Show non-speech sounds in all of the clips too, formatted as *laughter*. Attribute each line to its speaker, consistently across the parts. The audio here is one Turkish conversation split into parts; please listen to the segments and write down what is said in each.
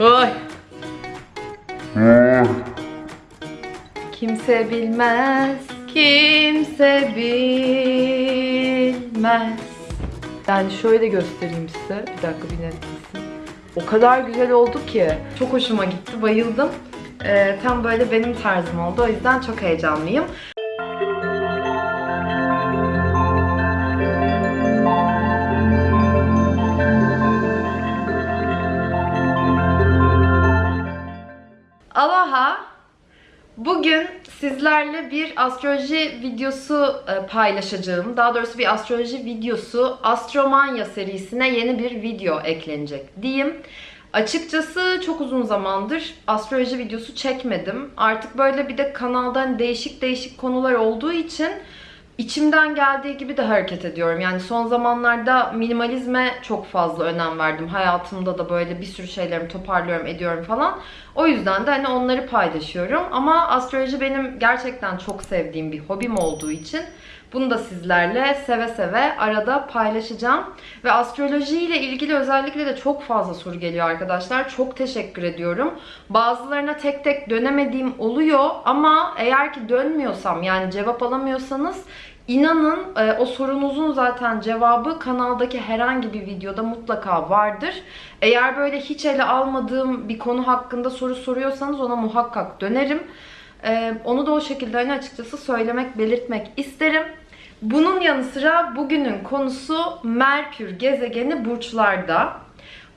Speaker 1: Oy. Kimse bilmez, kimse bilmez. Yani şöyle göstereyim size. Bir dakika bir netlesin. O kadar güzel oldu ki. Çok hoşuma gitti, bayıldım. Ee, tam böyle benim tarzım oldu. O yüzden çok heyecanlıyım. Sizlerle bir astroloji videosu e, paylaşacağım. Daha doğrusu bir astroloji videosu Astromanya serisine yeni bir video eklenecek diyeyim. Açıkçası çok uzun zamandır astroloji videosu çekmedim. Artık böyle bir de kanaldan değişik değişik konular olduğu için içimden geldiği gibi de hareket ediyorum. Yani son zamanlarda minimalizme çok fazla önem verdim. Hayatımda da böyle bir sürü şeylerimi toparlıyorum, ediyorum falan. O yüzden de hani onları paylaşıyorum. Ama astroloji benim gerçekten çok sevdiğim bir hobim olduğu için bunu da sizlerle seve seve arada paylaşacağım. Ve astroloji ile ilgili özellikle de çok fazla soru geliyor arkadaşlar. Çok teşekkür ediyorum. Bazılarına tek tek dönemediğim oluyor ama eğer ki dönmüyorsam yani cevap alamıyorsanız İnanın e, o sorunuzun zaten cevabı kanaldaki herhangi bir videoda mutlaka vardır. Eğer böyle hiç ele almadığım bir konu hakkında soru soruyorsanız ona muhakkak dönerim. E, onu da o şekilde hani açıkçası söylemek, belirtmek isterim. Bunun yanı sıra bugünün konusu Merkür gezegeni burçlarda.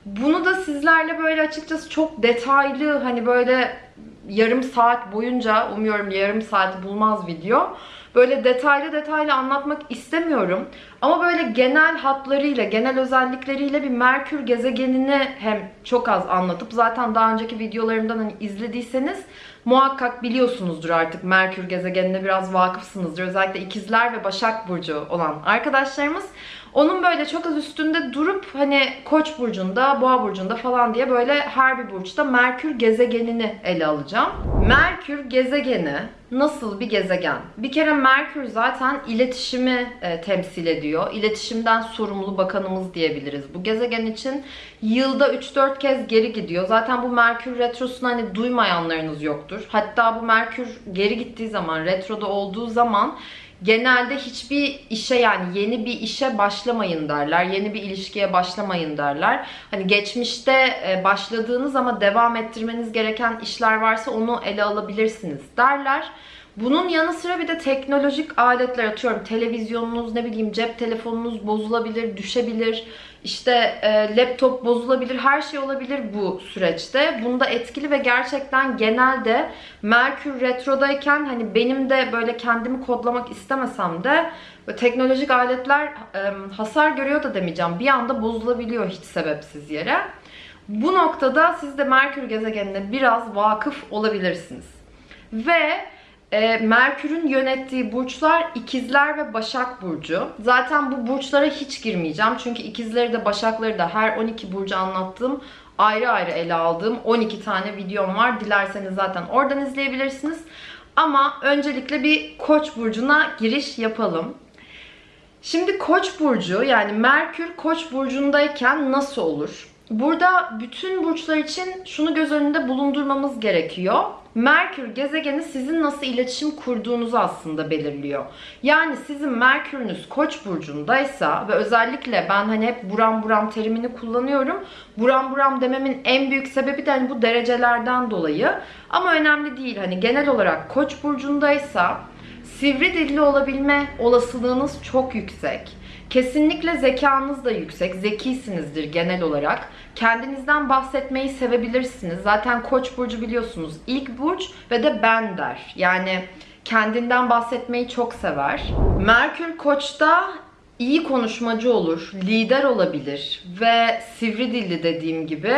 Speaker 1: Bunu da sizlerle böyle açıkçası çok detaylı hani böyle yarım saat boyunca umuyorum yarım saati bulmaz video. Böyle detaylı detaylı anlatmak istemiyorum. Ama böyle genel hatlarıyla, genel özellikleriyle bir Merkür gezegenini hem çok az anlatıp zaten daha önceki videolarımdan hani izlediyseniz muhakkak biliyorsunuzdur artık Merkür gezegenine biraz vakıfsınızdır. Özellikle ikizler ve Başak Burcu olan arkadaşlarımız. Onun böyle çok az üstünde durup hani Koç burcunda, Boğa burcunda falan diye böyle her bir burçta Merkür gezegenini ele alacağım. Merkür gezegeni nasıl bir gezegen? Bir kere Merkür zaten iletişimi e, temsil ediyor. İletişimden sorumlu bakanımız diyebiliriz. Bu gezegen için yılda 3-4 kez geri gidiyor. Zaten bu Merkür retrosunu hani duymayanlarınız yoktur. Hatta bu Merkür geri gittiği zaman, retroda olduğu zaman genelde hiçbir işe yani yeni bir işe başlamayın derler. Yeni bir ilişkiye başlamayın derler. Hani geçmişte e, başladığınız ama devam ettirmeniz gereken işler varsa onu ele alabilirsiniz derler. Bunun yanı sıra bir de teknolojik aletler atıyorum. Televizyonunuz, ne bileyim cep telefonunuz bozulabilir, düşebilir. İşte e, laptop bozulabilir, her şey olabilir bu süreçte. Bunda etkili ve gerçekten genelde Merkür retrodayken hani benim de böyle kendimi kodlamak istemesem de teknolojik aletler e, hasar görüyor da demeyeceğim. Bir anda bozulabiliyor hiç sebepsiz yere. Bu noktada siz de Merkür gezegenine biraz vakıf olabilirsiniz. Ve e, Merkür'ün yönettiği burçlar ikizler ve başak burcu. Zaten bu burçlara hiç girmeyeceğim. Çünkü ikizleri de başakları da her 12 burcu anlattığım ayrı ayrı ele aldığım 12 tane videom var. Dilerseniz zaten oradan izleyebilirsiniz. Ama öncelikle bir koç burcuna giriş yapalım. Şimdi koç burcu yani Merkür koç burcundayken nasıl olur? Burada bütün burçlar için şunu göz önünde bulundurmamız gerekiyor. Merkür gezegeni sizin nasıl iletişim kurduğunuzu aslında belirliyor. Yani sizin Merkür'ünüz Koç burcundaysa ve özellikle ben hani hep buram buram terimini kullanıyorum. Buram buram dememin en büyük sebebi de hani bu derecelerden dolayı. Ama önemli değil. Hani genel olarak Koç burcundaysa sivri dilli olabilme olasılığınız çok yüksek. Kesinlikle zekanız da yüksek. Zekisinizdir genel olarak. Kendinizden bahsetmeyi sevebilirsiniz. Zaten Koç burcu biliyorsunuz. ilk burç ve de ben der. Yani kendinden bahsetmeyi çok sever. Merkür Koç'ta iyi konuşmacı olur, lider olabilir ve sivri dilli dediğim gibi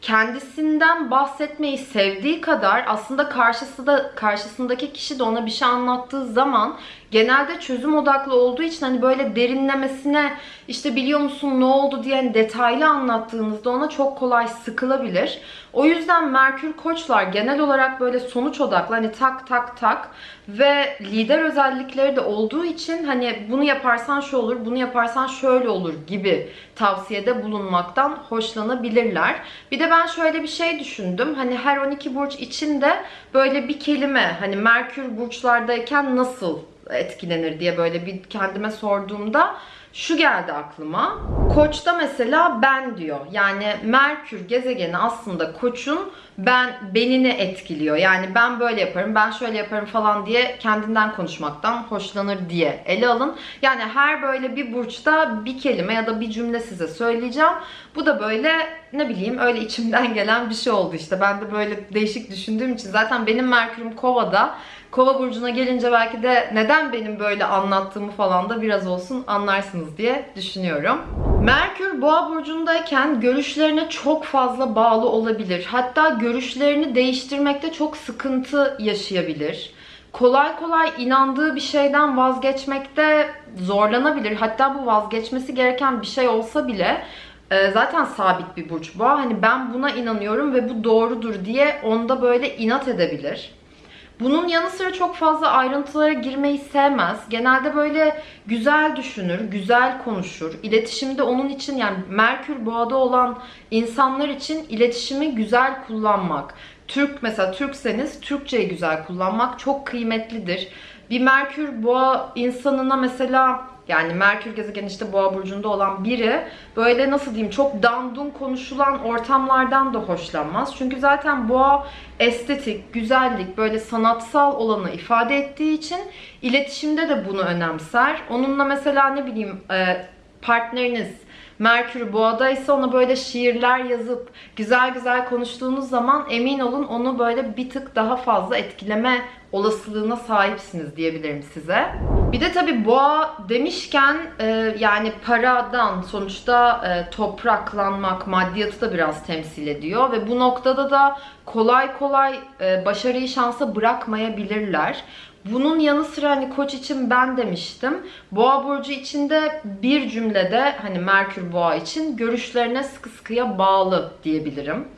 Speaker 1: kendisinden bahsetmeyi sevdiği kadar aslında karşısı da karşısındaki kişi de ona bir şey anlattığı zaman genelde çözüm odaklı olduğu için hani böyle derinlemesine işte biliyor musun ne oldu diye hani detaylı anlattığınızda ona çok kolay sıkılabilir. O yüzden Merkür Koçlar genel olarak böyle sonuç odaklı hani tak tak tak ve lider özellikleri de olduğu için hani bunu yaparsan şu olur, bunu yaparsan şöyle olur gibi tavsiyede bulunmaktan hoşlanabilirler. Bir de de ben şöyle bir şey düşündüm. Hani her 12 burç içinde böyle bir kelime hani Merkür burçlardayken nasıl etkilenir diye böyle bir kendime sorduğumda şu geldi aklıma. Koç'ta mesela ben diyor. Yani Merkür gezegeni aslında Koç'un ben benini etkiliyor. Yani ben böyle yaparım, ben şöyle yaparım falan diye kendinden konuşmaktan hoşlanır diye ele alın. Yani her böyle bir burçta bir kelime ya da bir cümle size söyleyeceğim. Bu da böyle ne bileyim öyle içimden *laughs* gelen bir şey oldu işte. Ben de böyle değişik düşündüğüm için zaten benim Merkür'üm Kova'da. Kova burcuna gelince belki de neden benim böyle anlattığımı falan da biraz olsun anlarsınız diye düşünüyorum. Merkür Boğa burcundayken görüşlerine çok fazla bağlı olabilir. Hatta görüşlerini değiştirmekte çok sıkıntı yaşayabilir. Kolay kolay inandığı bir şeyden vazgeçmekte zorlanabilir. Hatta bu vazgeçmesi gereken bir şey olsa bile e, zaten sabit bir burç boğa. Hani ben buna inanıyorum ve bu doğrudur diye onda böyle inat edebilir. Bunun yanı sıra çok fazla ayrıntılara girmeyi sevmez. Genelde böyle güzel düşünür, güzel konuşur. İletişimde onun için yani Merkür boğada olan insanlar için iletişimi güzel kullanmak. Türk mesela Türkseniz Türkçeyi güzel kullanmak çok kıymetlidir. Bir Merkür boğa insanına mesela yani Merkür gezegeni işte boğa burcunda olan biri böyle nasıl diyeyim çok dandun konuşulan ortamlardan da hoşlanmaz. Çünkü zaten boğa estetik, güzellik, böyle sanatsal olanı ifade ettiği için iletişimde de bunu önemser. Onunla mesela ne bileyim e, partneriniz Merkür boğadaysa ona böyle şiirler yazıp güzel güzel konuştuğunuz zaman emin olun onu böyle bir tık daha fazla etkileme olasılığına sahipsiniz diyebilirim size. Bir de tabi boğa demişken e, yani paradan sonuçta e, topraklanmak, maddiyatı da biraz temsil ediyor ve bu noktada da kolay kolay e, başarıyı şansa bırakmayabilirler. Bunun yanı sıra hani koç için ben demiştim. Boğa burcu içinde bir cümlede hani Merkür boğa için görüşlerine sıkı sıkıya bağlı diyebilirim.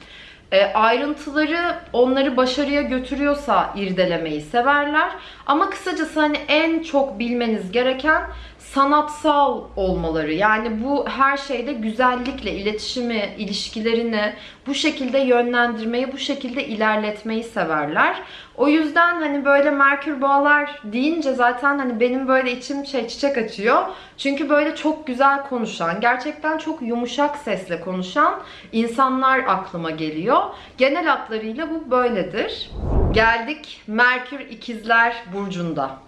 Speaker 1: E, ayrıntıları onları başarıya götürüyorsa irdelemeyi severler. Ama kısacası hani en çok bilmeniz gereken sanatsal olmaları. Yani bu her şeyde güzellikle iletişimi, ilişkilerini bu şekilde yönlendirmeyi, bu şekilde ilerletmeyi severler. O yüzden hani böyle Merkür Boğalar deyince zaten hani benim böyle içim şey çiçek açıyor. Çünkü böyle çok güzel konuşan, gerçekten çok yumuşak sesle konuşan insanlar aklıma geliyor. Genel hatlarıyla bu böyledir. Geldik Merkür İkizler Burcu'nda.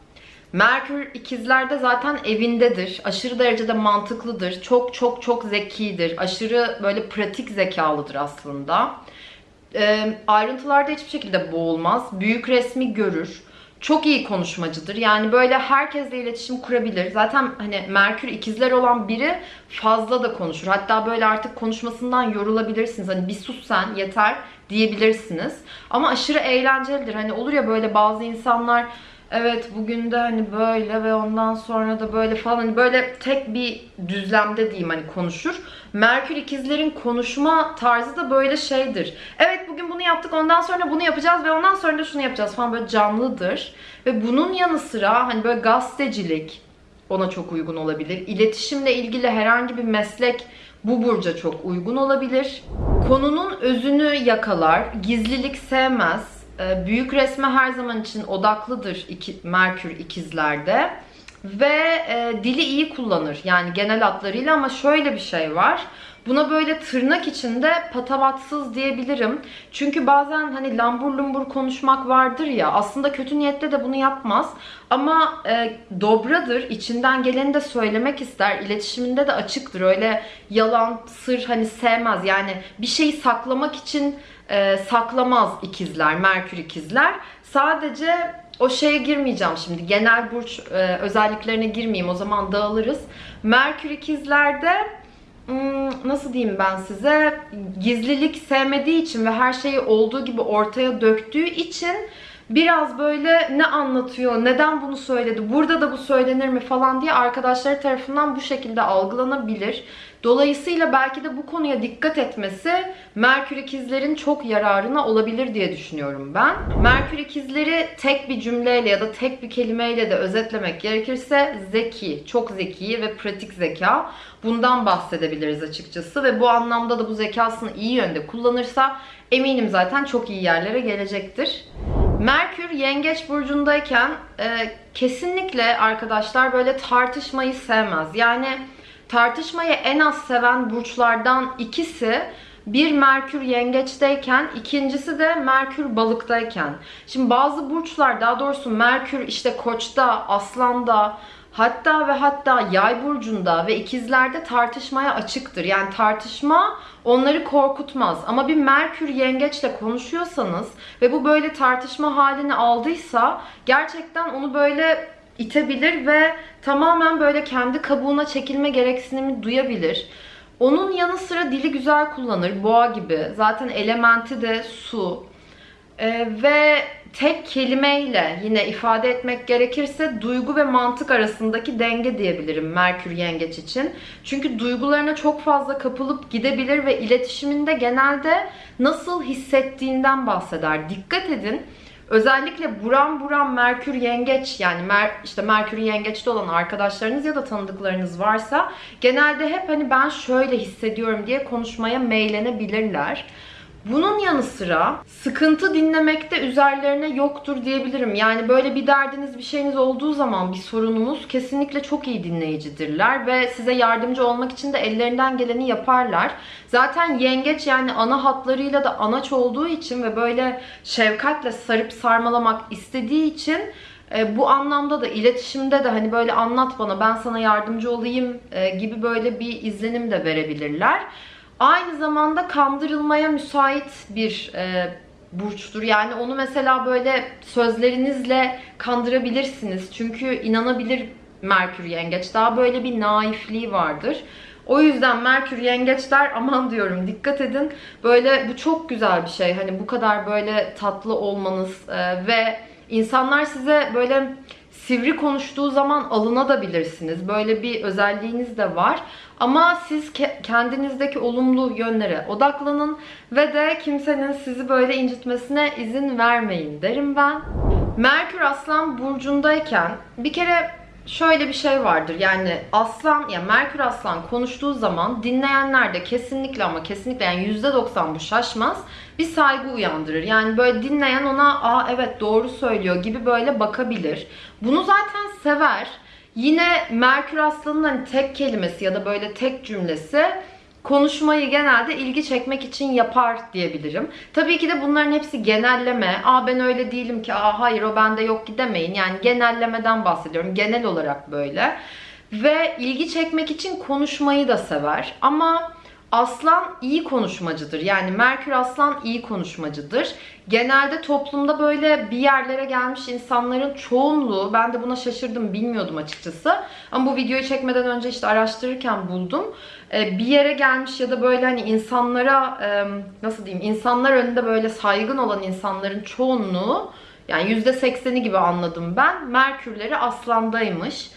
Speaker 1: Merkür ikizlerde zaten evindedir. Aşırı derecede mantıklıdır. Çok çok çok zekidir. Aşırı böyle pratik zekalıdır aslında. E, ayrıntılarda hiçbir şekilde boğulmaz. Büyük resmi görür. Çok iyi konuşmacıdır. Yani böyle herkesle iletişim kurabilir. Zaten hani Merkür ikizler olan biri fazla da konuşur. Hatta böyle artık konuşmasından yorulabilirsiniz. Hani bir sus sen yeter diyebilirsiniz. Ama aşırı eğlencelidir. Hani olur ya böyle bazı insanlar evet bugün de hani böyle ve ondan sonra da böyle falan hani böyle tek bir düzlemde diyeyim hani konuşur. Merkür ikizlerin konuşma tarzı da böyle şeydir. Evet bugün bunu yaptık ondan sonra bunu yapacağız ve ondan sonra da şunu yapacağız falan böyle canlıdır. Ve bunun yanı sıra hani böyle gazetecilik ona çok uygun olabilir. İletişimle ilgili herhangi bir meslek bu burca çok uygun olabilir. Konunun özünü yakalar, gizlilik sevmez, e, büyük resme her zaman için odaklıdır iki, Merkür ikizlerde. Ve e, dili iyi kullanır. Yani genel hatlarıyla ama şöyle bir şey var. Buna böyle tırnak içinde patavatsız diyebilirim. Çünkü bazen hani lambur lumbur konuşmak vardır ya. Aslında kötü niyetle de bunu yapmaz. Ama e, dobradır. içinden geleni de söylemek ister. İletişiminde de açıktır. Öyle yalan, sır hani sevmez. Yani bir şeyi saklamak için e, saklamaz ikizler, Merkür ikizler. Sadece o şeye girmeyeceğim şimdi. Genel burç e, özelliklerine girmeyeyim. O zaman dağılırız. Merkür ikizlerde nasıl diyeyim ben size gizlilik sevmediği için ve her şeyi olduğu gibi ortaya döktüğü için biraz böyle ne anlatıyor, neden bunu söyledi, burada da bu söylenir mi falan diye arkadaşları tarafından bu şekilde algılanabilir. Dolayısıyla belki de bu konuya dikkat etmesi Merkür ikizlerin çok yararına olabilir diye düşünüyorum ben. Merkür ikizleri tek bir cümleyle ya da tek bir kelimeyle de özetlemek gerekirse zeki, çok zeki ve pratik zeka. Bundan bahsedebiliriz açıkçası ve bu anlamda da bu zekasını iyi yönde kullanırsa eminim zaten çok iyi yerlere gelecektir. Merkür Yengeç burcundayken e, kesinlikle arkadaşlar böyle tartışmayı sevmez. Yani tartışmayı en az seven burçlardan ikisi bir Merkür yengeçteyken, ikincisi de Merkür balıktayken. Şimdi bazı burçlar daha doğrusu Merkür işte koçta, aslanda, hatta ve hatta yay burcunda ve ikizlerde tartışmaya açıktır. Yani tartışma onları korkutmaz. Ama bir Merkür yengeçle konuşuyorsanız ve bu böyle tartışma halini aldıysa gerçekten onu böyle itebilir ve tamamen böyle kendi kabuğuna çekilme gereksinimi duyabilir. Onun yanı sıra dili güzel kullanır. Boğa gibi. Zaten elementi de su. Ee, ve tek kelimeyle yine ifade etmek gerekirse duygu ve mantık arasındaki denge diyebilirim Merkür Yengeç için. Çünkü duygularına çok fazla kapılıp gidebilir ve iletişiminde genelde nasıl hissettiğinden bahseder. Dikkat edin. Özellikle buram buram Merkür Yengeç yani mer, işte Merkür Yengeç'te olan arkadaşlarınız ya da tanıdıklarınız varsa genelde hep hani ben şöyle hissediyorum diye konuşmaya meylenebilirler. Bunun yanı sıra sıkıntı dinlemekte üzerlerine yoktur diyebilirim. Yani böyle bir derdiniz, bir şeyiniz olduğu zaman bir sorununuz kesinlikle çok iyi dinleyicidirler ve size yardımcı olmak için de ellerinden geleni yaparlar. Zaten yengeç yani ana hatlarıyla da anaç olduğu için ve böyle şefkatle sarıp sarmalamak istediği için e, bu anlamda da iletişimde de hani böyle anlat bana ben sana yardımcı olayım e, gibi böyle bir izlenim de verebilirler. Aynı zamanda kandırılmaya müsait bir e, burçtur. Yani onu mesela böyle sözlerinizle kandırabilirsiniz. Çünkü inanabilir Merkür Yengeç. Daha böyle bir naifliği vardır. O yüzden Merkür Yengeçler *laughs* aman diyorum dikkat edin. Böyle bu çok güzel bir şey. Hani bu kadar böyle tatlı olmanız e, ve insanlar size böyle sivri konuştuğu zaman alınabilirsiniz. Böyle bir özelliğiniz de var. Ama siz ke- kendinizdeki olumlu yönlere odaklanın ve de kimsenin sizi böyle incitmesine izin vermeyin derim ben. Merkür Aslan burcundayken bir kere şöyle bir şey vardır. Yani Aslan, yani Merkür Aslan konuştuğu zaman dinleyenler de kesinlikle ama kesinlikle yani %90 bu şaşmaz. Bir saygı uyandırır. Yani böyle dinleyen ona aa evet doğru söylüyor gibi böyle bakabilir. Bunu zaten sever. Yine Merkür Aslan'ın hani tek kelimesi ya da böyle tek cümlesi konuşmayı genelde ilgi çekmek için yapar diyebilirim. Tabii ki de bunların hepsi genelleme. Aa ben öyle değilim ki. Aa hayır o bende yok ki demeyin. Yani genellemeden bahsediyorum. Genel olarak böyle. Ve ilgi çekmek için konuşmayı da sever. Ama Aslan iyi konuşmacıdır. Yani Merkür Aslan iyi konuşmacıdır. Genelde toplumda böyle bir yerlere gelmiş insanların çoğunluğu, ben de buna şaşırdım, bilmiyordum açıkçası. Ama bu videoyu çekmeden önce işte araştırırken buldum. Ee, bir yere gelmiş ya da böyle hani insanlara, nasıl diyeyim, insanlar önünde böyle saygın olan insanların çoğunluğu, yani %80'i gibi anladım ben, Merkürleri Aslan'daymış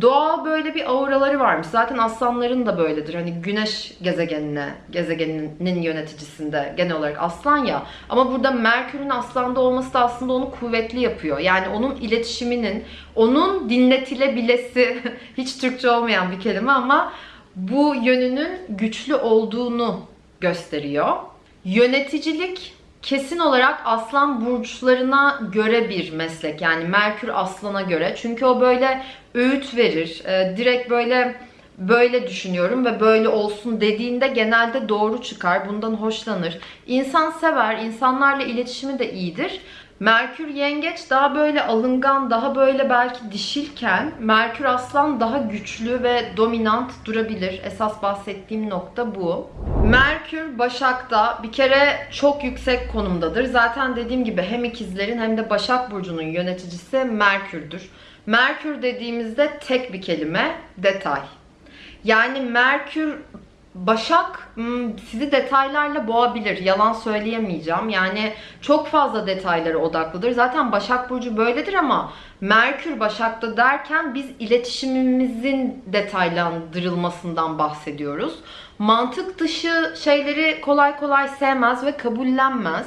Speaker 1: doğal böyle bir auraları varmış. Zaten aslanların da böyledir. Hani güneş gezegenine, gezegeninin yöneticisinde genel olarak aslan ya. Ama burada Merkür'ün aslanda olması da aslında onu kuvvetli yapıyor. Yani onun iletişiminin, onun dinletilebilesi, *laughs* hiç Türkçe olmayan bir kelime ama bu yönünün güçlü olduğunu gösteriyor. Yöneticilik kesin olarak aslan burçlarına göre bir meslek. Yani Merkür aslana göre. Çünkü o böyle öğüt verir. E, direkt böyle böyle düşünüyorum ve böyle olsun dediğinde genelde doğru çıkar. Bundan hoşlanır. İnsan sever. insanlarla iletişimi de iyidir. Merkür yengeç daha böyle alıngan, daha böyle belki dişilken Merkür aslan daha güçlü ve dominant durabilir. Esas bahsettiğim nokta bu. Merkür Başak'ta bir kere çok yüksek konumdadır. Zaten dediğim gibi hem ikizlerin hem de Başak Burcu'nun yöneticisi Merkür'dür. Merkür dediğimizde tek bir kelime detay. Yani Merkür Başak hmm, sizi detaylarla boğabilir. Yalan söyleyemeyeceğim. Yani çok fazla detaylara odaklıdır. Zaten Başak Burcu böyledir ama Merkür Başak'ta derken biz iletişimimizin detaylandırılmasından bahsediyoruz. Mantık dışı şeyleri kolay kolay sevmez ve kabullenmez.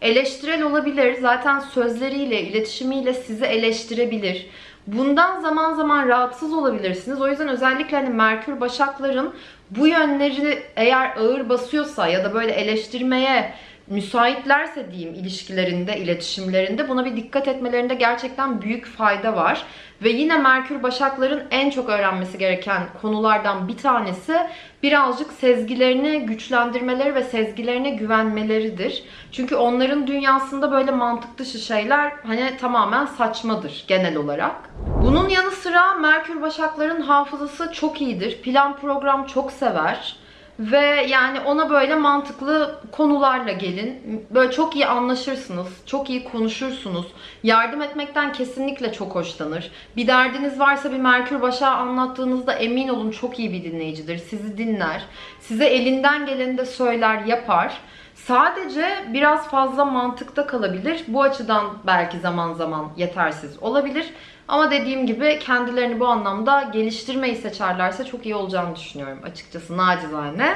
Speaker 1: Eleştirel olabilir. Zaten sözleriyle, iletişimiyle sizi eleştirebilir. Bundan zaman zaman rahatsız olabilirsiniz. O yüzden özellikle hani Merkür Başakların bu yönleri eğer ağır basıyorsa ya da böyle eleştirmeye müsaitlerse diyeyim ilişkilerinde, iletişimlerinde buna bir dikkat etmelerinde gerçekten büyük fayda var. Ve yine Merkür Başakların en çok öğrenmesi gereken konulardan bir tanesi birazcık sezgilerini güçlendirmeleri ve sezgilerine güvenmeleridir. Çünkü onların dünyasında böyle mantık dışı şeyler hani tamamen saçmadır genel olarak. Bunun yanı sıra Merkür Başakların hafızası çok iyidir. Plan program çok sever. Ve yani ona böyle mantıklı konularla gelin. Böyle çok iyi anlaşırsınız. Çok iyi konuşursunuz. Yardım etmekten kesinlikle çok hoşlanır. Bir derdiniz varsa bir Merkür Başak'a anlattığınızda emin olun çok iyi bir dinleyicidir. Sizi dinler. Size elinden geleni de söyler, yapar. Sadece biraz fazla mantıkta kalabilir. Bu açıdan belki zaman zaman yetersiz olabilir. Ama dediğim gibi kendilerini bu anlamda geliştirmeyi seçerlerse çok iyi olacağını düşünüyorum açıkçası nacizane.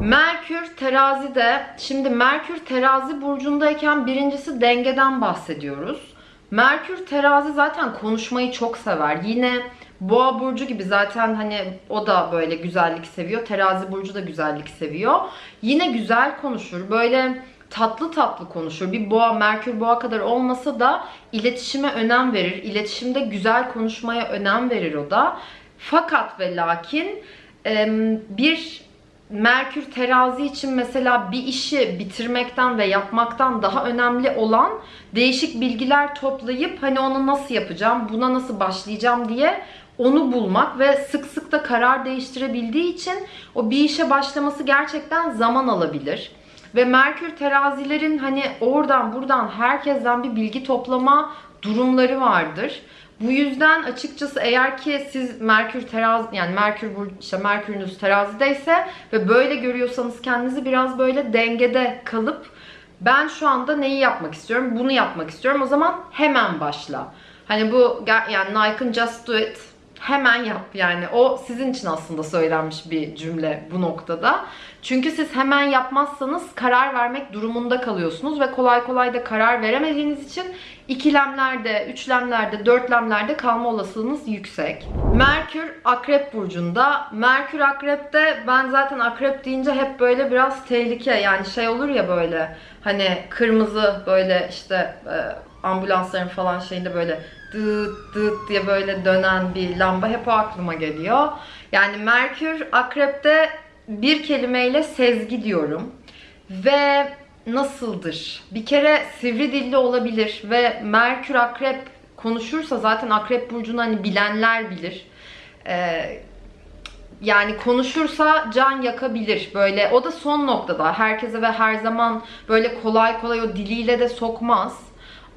Speaker 1: Merkür terazide, şimdi Merkür terazi burcundayken birincisi dengeden bahsediyoruz. Merkür terazi zaten konuşmayı çok sever. Yine Boğa burcu gibi zaten hani o da böyle güzellik seviyor. Terazi burcu da güzellik seviyor. Yine güzel konuşur. Böyle tatlı tatlı konuşur. Bir boğa, Merkür boğa kadar olmasa da iletişime önem verir. İletişimde güzel konuşmaya önem verir o da. Fakat ve lakin bir Merkür terazi için mesela bir işi bitirmekten ve yapmaktan daha önemli olan değişik bilgiler toplayıp hani onu nasıl yapacağım, buna nasıl başlayacağım diye onu bulmak ve sık sık da karar değiştirebildiği için o bir işe başlaması gerçekten zaman alabilir. Ve Merkür terazilerin hani oradan buradan herkesten bir bilgi toplama durumları vardır. Bu yüzden açıkçası eğer ki siz Merkür terazi yani Merkür işte Merkürünüz terazideyse ve böyle görüyorsanız kendinizi biraz böyle dengede kalıp ben şu anda neyi yapmak istiyorum? Bunu yapmak istiyorum. O zaman hemen başla. Hani bu yani Nike'ın Just Do It hemen yap yani. O sizin için aslında söylenmiş bir cümle bu noktada. Çünkü siz hemen yapmazsanız karar vermek durumunda kalıyorsunuz ve kolay kolay da karar veremediğiniz için ikilemlerde, üçlemlerde, dörtlemlerde kalma olasılığınız yüksek. Merkür Akrep Burcu'nda. Merkür Akrep'te ben zaten Akrep deyince hep böyle biraz tehlike yani şey olur ya böyle hani kırmızı böyle işte e, ambulansların falan şeyinde böyle dıt dıt diye böyle dönen bir lamba hep o aklıma geliyor. Yani Merkür Akrep'te bir kelimeyle sezgi diyorum. Ve nasıldır? Bir kere sivri dilli olabilir ve Merkür Akrep konuşursa zaten Akrep burcunu hani bilenler bilir. Ee, yani konuşursa can yakabilir. Böyle o da son noktada. Herkese ve her zaman böyle kolay kolay o diliyle de sokmaz.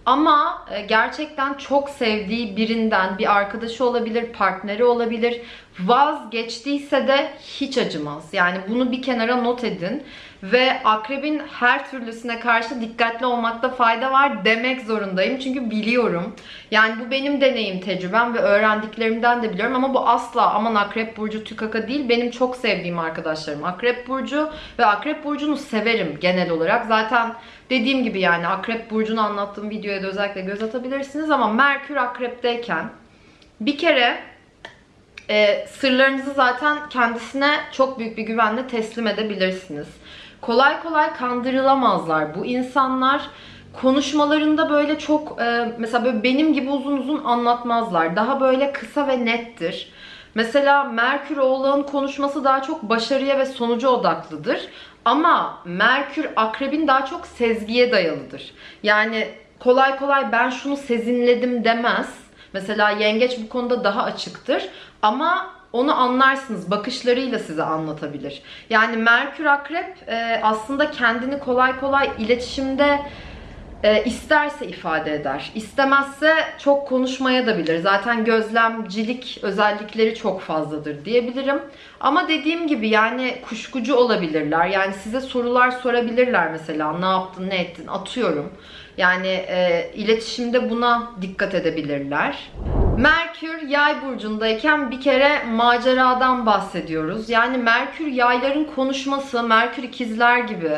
Speaker 1: Ama e, gerçekten çok sevdiği birinden bir arkadaşı olabilir, partneri olabilir. Vazgeçtiyse de hiç acımaz. Yani bunu bir kenara not edin. Ve akrebin her türlüsüne karşı dikkatli olmakta fayda var demek zorundayım. Çünkü biliyorum. Yani bu benim deneyim, tecrübem ve öğrendiklerimden de biliyorum. Ama bu asla aman akrep burcu tükaka değil. Benim çok sevdiğim arkadaşlarım akrep burcu. Ve akrep burcunu severim genel olarak. Zaten dediğim gibi yani akrep burcunu anlattığım videoya da özellikle göz atabilirsiniz. Ama Merkür akrepteyken bir kere e, sırlarınızı zaten kendisine çok büyük bir güvenle teslim edebilirsiniz. Kolay kolay kandırılamazlar. Bu insanlar konuşmalarında böyle çok e, mesela böyle benim gibi uzun uzun anlatmazlar. Daha böyle kısa ve nettir. Mesela Merkür Oğlak'ın konuşması daha çok başarıya ve sonuca odaklıdır. Ama Merkür Akrebin daha çok sezgiye dayalıdır. Yani kolay kolay ben şunu sezinledim demez. Mesela yengeç bu konuda daha açıktır. Ama onu anlarsınız. Bakışlarıyla size anlatabilir. Yani Merkür Akrep e, aslında kendini kolay kolay iletişimde e, isterse ifade eder. İstemezse çok konuşmaya da bilir. Zaten gözlemcilik özellikleri çok fazladır diyebilirim. Ama dediğim gibi yani kuşkucu olabilirler. Yani size sorular sorabilirler mesela. Ne yaptın, ne ettin? Atıyorum. Yani e, iletişimde buna dikkat edebilirler. Merkür yay burcundayken bir kere maceradan bahsediyoruz. Yani Merkür yayların konuşması, Merkür ikizler gibi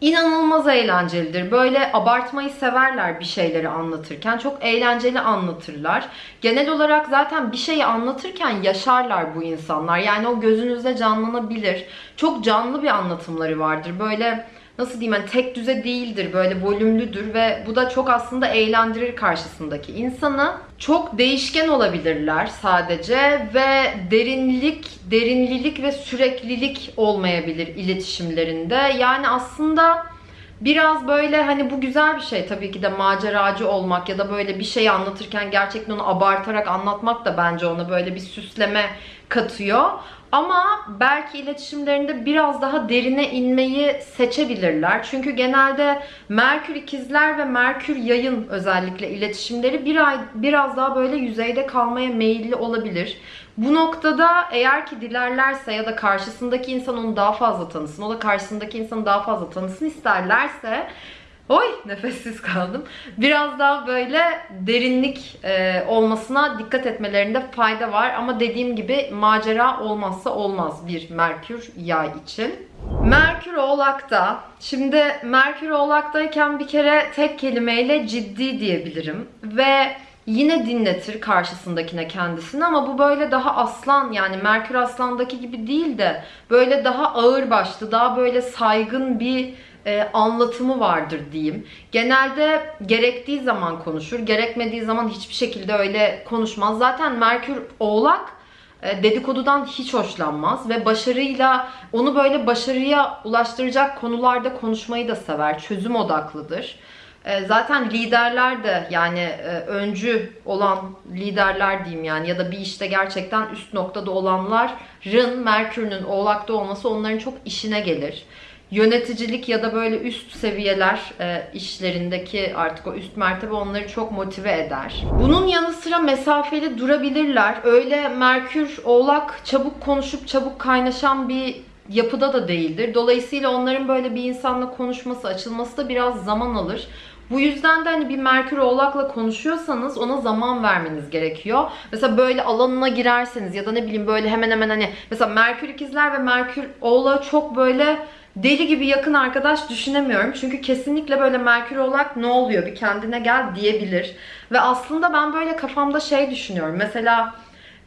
Speaker 1: inanılmaz eğlencelidir. Böyle abartmayı severler bir şeyleri anlatırken. Çok eğlenceli anlatırlar. Genel olarak zaten bir şeyi anlatırken yaşarlar bu insanlar. Yani o gözünüzde canlanabilir. Çok canlı bir anlatımları vardır. Böyle nasıl diyeyim hani tek düze değildir böyle volümlüdür ve bu da çok aslında eğlendirir karşısındaki insanı. Çok değişken olabilirler sadece ve derinlik, derinlilik ve süreklilik olmayabilir iletişimlerinde. Yani aslında biraz böyle hani bu güzel bir şey tabii ki de maceracı olmak ya da böyle bir şeyi anlatırken gerçekten onu abartarak anlatmak da bence ona böyle bir süsleme katıyor. Ama belki iletişimlerinde biraz daha derine inmeyi seçebilirler. Çünkü genelde Merkür ikizler ve Merkür yayın özellikle iletişimleri bir ay, biraz daha böyle yüzeyde kalmaya meyilli olabilir. Bu noktada eğer ki dilerlerse ya da karşısındaki insan onu daha fazla tanısın, o da karşısındaki insanı daha fazla tanısın isterlerse Oy nefessiz kaldım. Biraz daha böyle derinlik e, olmasına dikkat etmelerinde fayda var. Ama dediğim gibi macera olmazsa olmaz bir Merkür yay için. Merkür Oğlak'ta. Şimdi Merkür Oğlak'tayken bir kere tek kelimeyle ciddi diyebilirim. Ve yine dinletir karşısındakine kendisini ama bu böyle daha aslan yani Merkür Aslan'daki gibi değil de böyle daha ağır başlı, daha böyle saygın bir e, anlatımı vardır diyeyim. Genelde gerektiği zaman konuşur, gerekmediği zaman hiçbir şekilde öyle konuşmaz. Zaten Merkür Oğlak e, dedikodudan hiç hoşlanmaz ve başarıyla onu böyle başarıya ulaştıracak konularda konuşmayı da sever. Çözüm odaklıdır. E, zaten liderler de yani e, öncü olan liderler diyeyim yani ya da bir işte gerçekten üst noktada olanların Merkür'ün oğlakta olması onların çok işine gelir yöneticilik ya da böyle üst seviyeler e, işlerindeki artık o üst mertebe onları çok motive eder. Bunun yanı sıra mesafeli durabilirler. Öyle Merkür, Oğlak çabuk konuşup çabuk kaynaşan bir yapıda da değildir. Dolayısıyla onların böyle bir insanla konuşması, açılması da biraz zaman alır. Bu yüzden de hani bir Merkür Oğlak'la konuşuyorsanız ona zaman vermeniz gerekiyor. Mesela böyle alanına girerseniz ya da ne bileyim böyle hemen hemen hani mesela Merkür ikizler ve Merkür Oğlak çok böyle deli gibi yakın arkadaş düşünemiyorum. Çünkü kesinlikle böyle Merkür Oğlak ne oluyor bir kendine gel diyebilir. Ve aslında ben böyle kafamda şey düşünüyorum. Mesela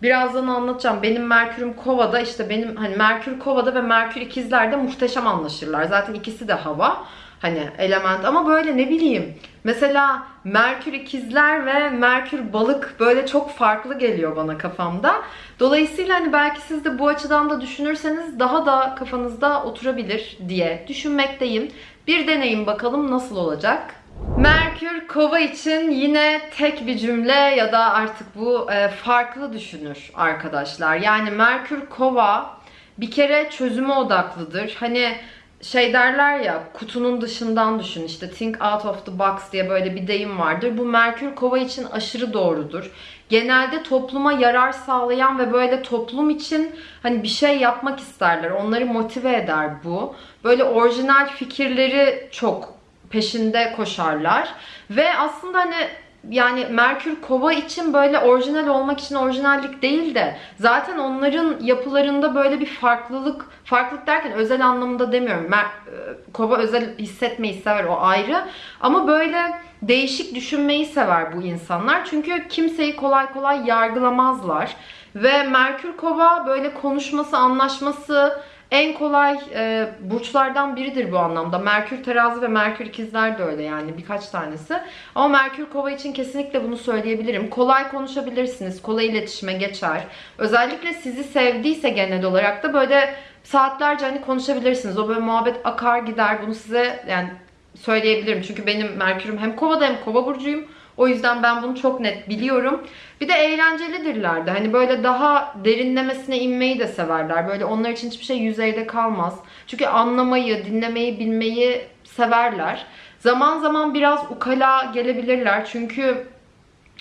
Speaker 1: birazdan anlatacağım. Benim Merkür'üm Kova'da işte benim hani Merkür Kova'da ve Merkür ikizlerde muhteşem anlaşırlar. Zaten ikisi de hava hani element ama böyle ne bileyim mesela Merkür ikizler ve Merkür balık böyle çok farklı geliyor bana kafamda. Dolayısıyla hani belki siz de bu açıdan da düşünürseniz daha da kafanızda oturabilir diye düşünmekteyim. Bir deneyin bakalım nasıl olacak. Merkür kova için yine tek bir cümle ya da artık bu e, farklı düşünür arkadaşlar. Yani Merkür kova bir kere çözüme odaklıdır. Hani şey derler ya kutunun dışından düşün işte think out of the box diye böyle bir deyim vardır. Bu Merkür Kova için aşırı doğrudur. Genelde topluma yarar sağlayan ve böyle toplum için hani bir şey yapmak isterler. Onları motive eder bu. Böyle orijinal fikirleri çok peşinde koşarlar. Ve aslında hani yani Merkür Kova için böyle orijinal olmak için orijinallik değil de zaten onların yapılarında böyle bir farklılık, farklılık derken özel anlamında demiyorum. Mer e, Kova özel hissetmeyi sever o ayrı. Ama böyle değişik düşünmeyi sever bu insanlar. Çünkü kimseyi kolay kolay yargılamazlar. Ve Merkür Kova böyle konuşması, anlaşması, en kolay e, burçlardan biridir bu anlamda. Merkür terazi ve Merkür ikizler de öyle yani birkaç tanesi. Ama Merkür kova için kesinlikle bunu söyleyebilirim. Kolay konuşabilirsiniz. Kolay iletişime geçer. Özellikle sizi sevdiyse genel olarak da böyle saatlerce hani konuşabilirsiniz. O böyle muhabbet akar gider. Bunu size yani söyleyebilirim. Çünkü benim Merkür'üm hem kovada hem kova burcuyum. O yüzden ben bunu çok net biliyorum. Bir de eğlencelidirler de. Hani böyle daha derinlemesine inmeyi de severler. Böyle onlar için hiçbir şey yüzeyde kalmaz. Çünkü anlamayı, dinlemeyi, bilmeyi severler. Zaman zaman biraz ukala gelebilirler çünkü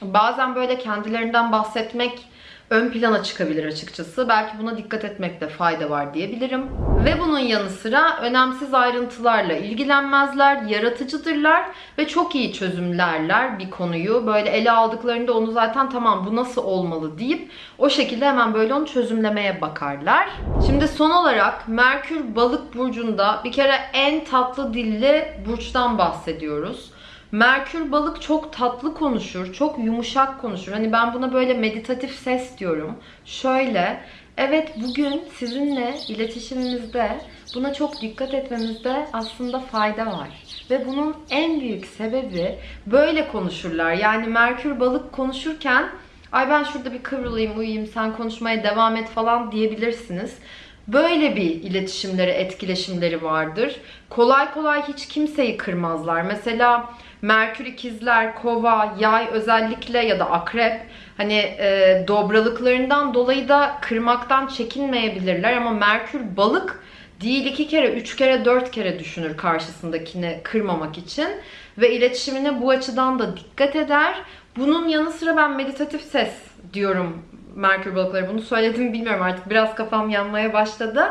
Speaker 1: bazen böyle kendilerinden bahsetmek ön plana çıkabilir açıkçası. Belki buna dikkat etmekte fayda var diyebilirim. Ve bunun yanı sıra önemsiz ayrıntılarla ilgilenmezler, yaratıcıdırlar ve çok iyi çözümlerler bir konuyu. Böyle ele aldıklarında onu zaten tamam bu nasıl olmalı deyip o şekilde hemen böyle onu çözümlemeye bakarlar. Şimdi son olarak Merkür Balık burcunda bir kere en tatlı dilli burçtan bahsediyoruz. Merkür balık çok tatlı konuşur, çok yumuşak konuşur. Hani ben buna böyle meditatif ses diyorum. Şöyle, evet bugün sizinle iletişimimizde buna çok dikkat etmemizde aslında fayda var. Ve bunun en büyük sebebi böyle konuşurlar. Yani Merkür balık konuşurken ay ben şurada bir kıvrılayım uyuyayım sen konuşmaya devam et falan diyebilirsiniz. Böyle bir iletişimleri, etkileşimleri vardır. Kolay kolay hiç kimseyi kırmazlar. Mesela Merkür ikizler, kova, yay özellikle ya da akrep hani e, dobralıklarından dolayı da kırmaktan çekinmeyebilirler ama Merkür balık değil iki kere, üç kere, dört kere düşünür karşısındakini kırmamak için ve iletişimine bu açıdan da dikkat eder. Bunun yanı sıra ben meditatif ses diyorum Merkür balıkları. Bunu söyledim bilmiyorum artık biraz kafam yanmaya başladı.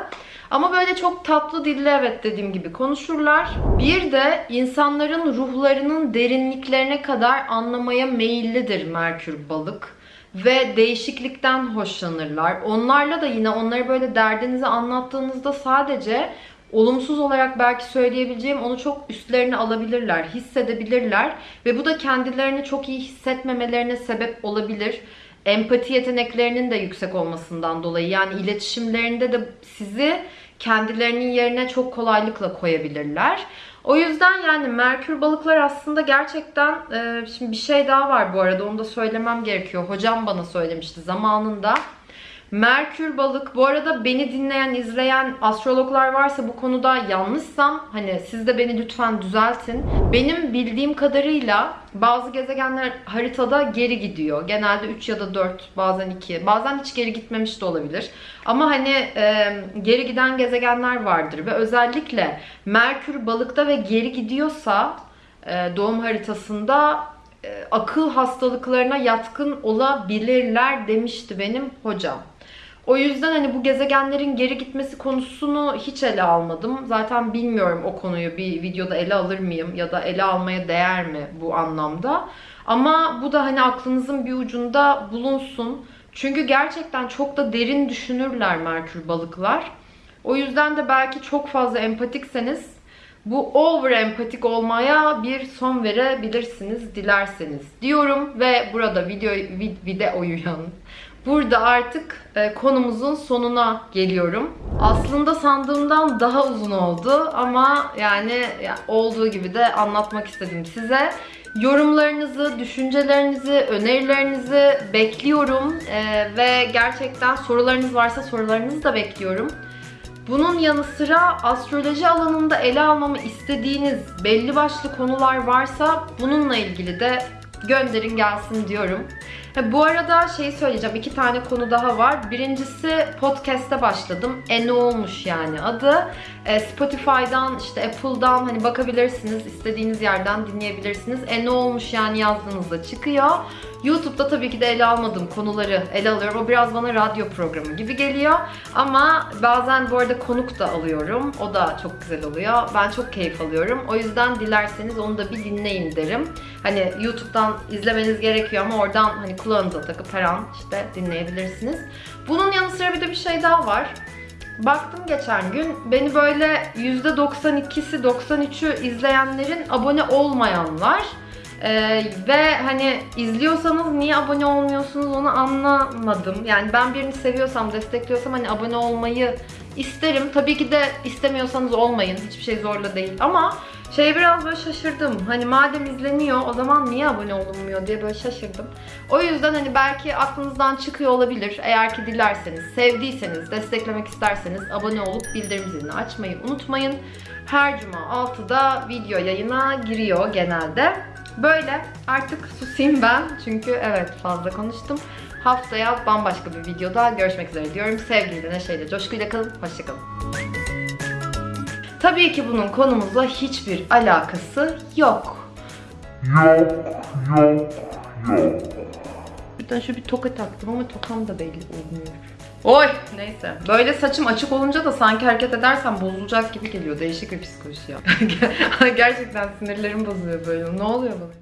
Speaker 1: Ama böyle çok tatlı dille evet dediğim gibi konuşurlar. Bir de insanların ruhlarının derinliklerine kadar anlamaya meyillidir Merkür balık. Ve değişiklikten hoşlanırlar. Onlarla da yine onları böyle derdinizi anlattığınızda sadece olumsuz olarak belki söyleyebileceğim onu çok üstlerine alabilirler, hissedebilirler ve bu da kendilerini çok iyi hissetmemelerine sebep olabilir empati yeteneklerinin de yüksek olmasından dolayı yani iletişimlerinde de sizi kendilerinin yerine çok kolaylıkla koyabilirler. O yüzden yani Merkür balıklar aslında gerçekten e, şimdi bir şey daha var bu arada onu da söylemem gerekiyor. Hocam bana söylemişti zamanında. Merkür balık. Bu arada beni dinleyen, izleyen astrologlar varsa bu konuda yanlışsam hani siz de beni lütfen düzeltin. Benim bildiğim kadarıyla bazı gezegenler haritada geri gidiyor. Genelde 3 ya da 4, bazen 2. Bazen hiç geri gitmemiş de olabilir. Ama hani e, geri giden gezegenler vardır ve özellikle Merkür balıkta ve geri gidiyorsa e, doğum haritasında akıl hastalıklarına yatkın olabilirler demişti benim hocam. O yüzden hani bu gezegenlerin geri gitmesi konusunu hiç ele almadım. Zaten bilmiyorum o konuyu bir videoda ele alır mıyım ya da ele almaya değer mi bu anlamda. Ama bu da hani aklınızın bir ucunda bulunsun. Çünkü gerçekten çok da derin düşünürler Merkür balıklar. O yüzden de belki çok fazla empatikseniz bu over empatik olmaya bir son verebilirsiniz dilerseniz diyorum ve burada video videoyu Burada artık e, konumuzun sonuna geliyorum. Aslında sandığımdan daha uzun oldu ama yani olduğu gibi de anlatmak istedim size. Yorumlarınızı, düşüncelerinizi, önerilerinizi bekliyorum ee, ve gerçekten sorularınız varsa sorularınızı da bekliyorum. Bunun yanı sıra astroloji alanında ele almamı istediğiniz belli başlı konular varsa bununla ilgili de gönderin gelsin diyorum. Bu arada şey söyleyeceğim. iki tane konu daha var. Birincisi podcast'te başladım. E ne olmuş yani adı. E, Spotify'dan işte Apple'dan hani bakabilirsiniz. istediğiniz yerden dinleyebilirsiniz. E ne olmuş yani yazdığınızda çıkıyor. YouTube'da tabii ki de ele almadığım konuları ele alıyorum. O biraz bana radyo programı gibi geliyor. Ama bazen bu arada konuk da alıyorum. O da çok güzel oluyor. Ben çok keyif alıyorum. O yüzden dilerseniz onu da bir dinleyin derim. Hani YouTube'dan izlemeniz gerekiyor ama oradan hani kulağınıza takıp her an işte dinleyebilirsiniz. Bunun yanı sıra bir de bir şey daha var. Baktım geçen gün beni böyle %92'si 93'ü izleyenlerin abone olmayanlar ee, ve hani izliyorsanız niye abone olmuyorsunuz onu anlamadım. Yani ben birini seviyorsam, destekliyorsam hani abone olmayı isterim. Tabii ki de istemiyorsanız olmayın. Hiçbir şey zorla değil. Ama şey biraz böyle şaşırdım. Hani madem izleniyor o zaman niye abone olunmuyor diye böyle şaşırdım. O yüzden hani belki aklınızdan çıkıyor olabilir. Eğer ki dilerseniz, sevdiyseniz, desteklemek isterseniz abone olup bildirim zilini açmayı unutmayın. Her cuma 6'da video yayına giriyor genelde. Böyle artık susayım ben çünkü evet fazla konuştum. Haftaya bambaşka bir videoda görüşmek üzere diyorum. Sevgiyle, neşeyle, coşkuyla kalın. Hoşçakalın. Tabii ki bunun konumuzla hiçbir alakası yok.
Speaker 2: Yok, yok, yok.
Speaker 1: Birden şu bir toka taktım ama tokam da belli olmuyor. Oy neyse. Böyle saçım açık olunca da sanki hareket edersem bozulacak gibi geliyor. Değişik bir psikoloji ya. *laughs* Gerçekten sinirlerim bozuyor böyle. Ne oluyor bana?